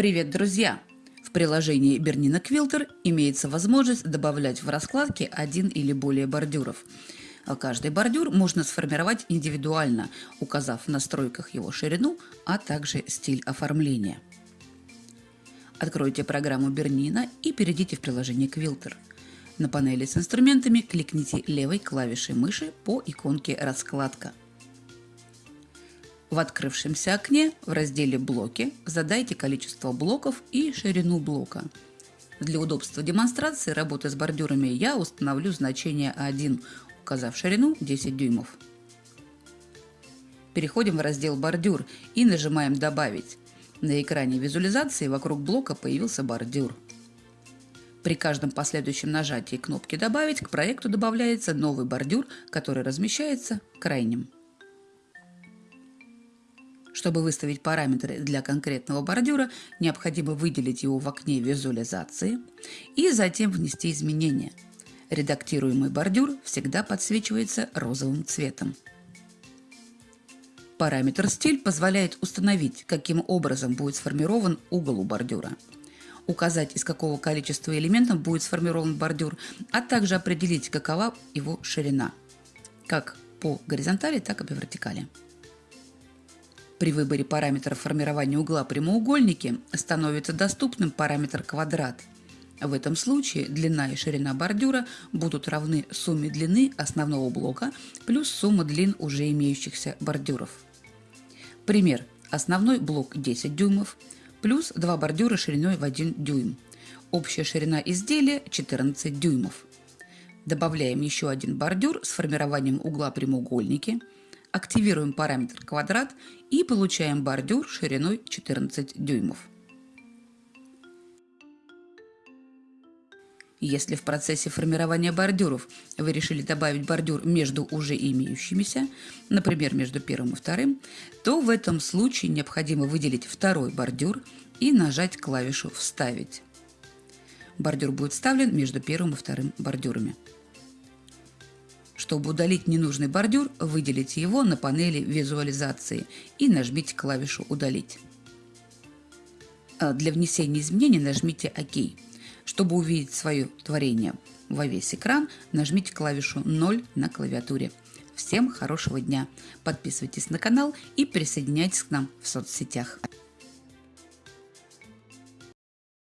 Привет, друзья! В приложении Bernina Quilter имеется возможность добавлять в раскладки один или более бордюров. А каждый бордюр можно сформировать индивидуально, указав в настройках его ширину, а также стиль оформления. Откройте программу Bernina и перейдите в приложение Quilter. На панели с инструментами кликните левой клавишей мыши по иконке «Раскладка». В открывшемся окне в разделе «Блоки» задайте количество блоков и ширину блока. Для удобства демонстрации работы с бордюрами я установлю значение 1, указав ширину 10 дюймов. Переходим в раздел «Бордюр» и нажимаем «Добавить». На экране визуализации вокруг блока появился бордюр. При каждом последующем нажатии кнопки «Добавить» к проекту добавляется новый бордюр, который размещается крайним. Чтобы выставить параметры для конкретного бордюра, необходимо выделить его в окне визуализации и затем внести изменения. Редактируемый бордюр всегда подсвечивается розовым цветом. Параметр «Стиль» позволяет установить, каким образом будет сформирован угол у бордюра, указать, из какого количества элементов будет сформирован бордюр, а также определить, какова его ширина, как по горизонтали, так и по вертикали. При выборе параметра формирования угла прямоугольники становится доступным параметр квадрат. В этом случае длина и ширина бордюра будут равны сумме длины основного блока плюс сумма длин уже имеющихся бордюров. Пример. Основной блок 10 дюймов плюс два бордюра шириной в 1 дюйм. Общая ширина изделия 14 дюймов. Добавляем еще один бордюр с формированием угла прямоугольники – активируем параметр квадрат и получаем бордюр шириной 14 дюймов. Если в процессе формирования бордюров вы решили добавить бордюр между уже имеющимися, например, между первым и вторым, то в этом случае необходимо выделить второй бордюр и нажать клавишу «Вставить». Бордюр будет вставлен между первым и вторым бордюрами. Чтобы удалить ненужный бордюр, выделите его на панели визуализации и нажмите клавишу «Удалить». А для внесения изменений нажмите «Ок». Чтобы увидеть свое творение во весь экран, нажмите клавишу 0 на клавиатуре. Всем хорошего дня! Подписывайтесь на канал и присоединяйтесь к нам в соцсетях.